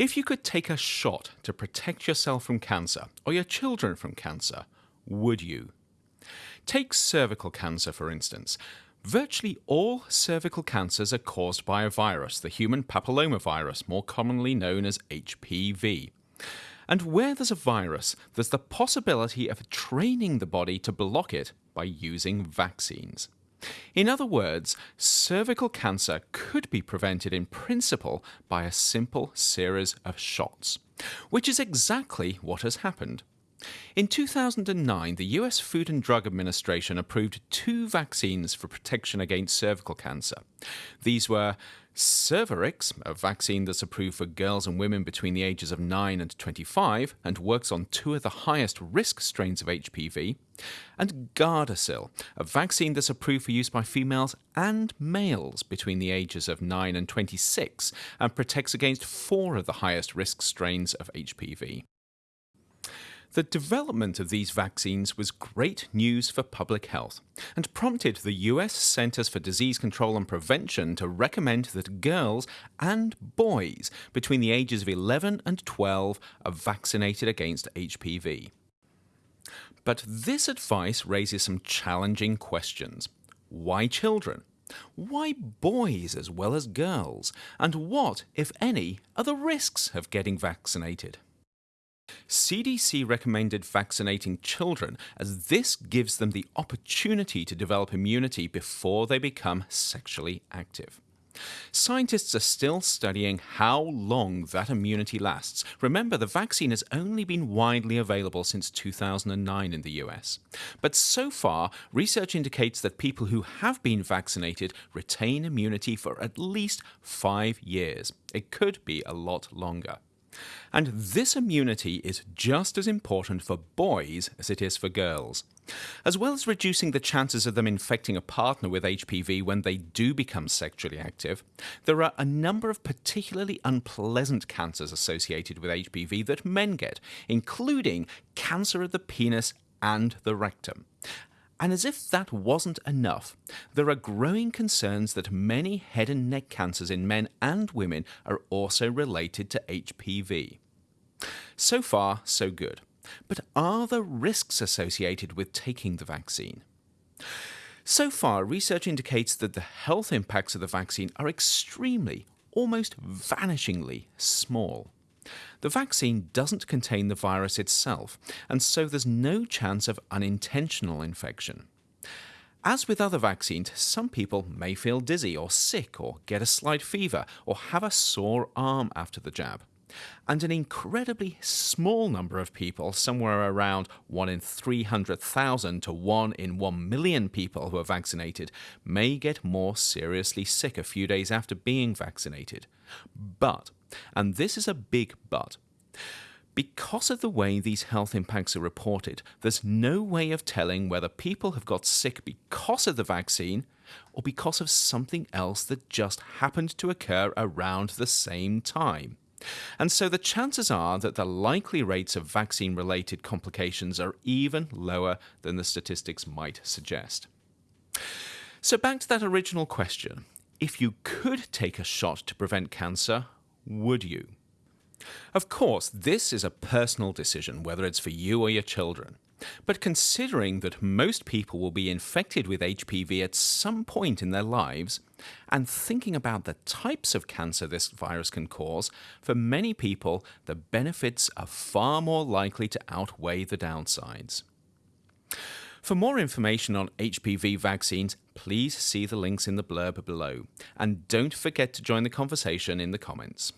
If you could take a shot to protect yourself from cancer or your children from cancer, would you? Take cervical cancer, for instance. Virtually all cervical cancers are caused by a virus, the human papillomavirus, more commonly known as HPV. And where there's a virus, there's the possibility of training the body to block it by using vaccines. In other words, cervical cancer could be prevented in principle by a simple series of shots, which is exactly what has happened. In 2009, the US Food and Drug Administration approved two vaccines for protection against cervical cancer. These were Cervarix, a vaccine that's approved for girls and women between the ages of 9 and 25 and works on two of the highest risk strains of HPV, and Gardasil, a vaccine that's approved for use by females and males between the ages of 9 and 26 and protects against four of the highest risk strains of HPV. The development of these vaccines was great news for public health and prompted the US Centers for Disease Control and Prevention to recommend that girls and boys between the ages of 11 and 12 are vaccinated against HPV. But this advice raises some challenging questions. Why children? Why boys as well as girls? And what, if any, are the risks of getting vaccinated? CDC recommended vaccinating children as this gives them the opportunity to develop immunity before they become sexually active. Scientists are still studying how long that immunity lasts. Remember, the vaccine has only been widely available since 2009 in the US. But so far, research indicates that people who have been vaccinated retain immunity for at least five years. It could be a lot longer. And this immunity is just as important for boys as it is for girls. As well as reducing the chances of them infecting a partner with HPV when they do become sexually active, there are a number of particularly unpleasant cancers associated with HPV that men get, including cancer of the penis and the rectum. And as if that wasn't enough, there are growing concerns that many head and neck cancers in men and women are also related to HPV. So far, so good. But are there risks associated with taking the vaccine? So far, research indicates that the health impacts of the vaccine are extremely, almost vanishingly small. The vaccine doesn't contain the virus itself, and so there's no chance of unintentional infection. As with other vaccines, some people may feel dizzy or sick or get a slight fever or have a sore arm after the jab. And an incredibly small number of people, somewhere around 1 in 300,000 to 1 in 1 million people who are vaccinated, may get more seriously sick a few days after being vaccinated. But and this is a big but. Because of the way these health impacts are reported, there's no way of telling whether people have got sick because of the vaccine or because of something else that just happened to occur around the same time. And so the chances are that the likely rates of vaccine related complications are even lower than the statistics might suggest. So, back to that original question if you could take a shot to prevent cancer, would you? Of course, this is a personal decision, whether it's for you or your children. But considering that most people will be infected with HPV at some point in their lives, and thinking about the types of cancer this virus can cause, for many people, the benefits are far more likely to outweigh the downsides. For more information on HPV vaccines, please see the links in the blurb below. And don't forget to join the conversation in the comments.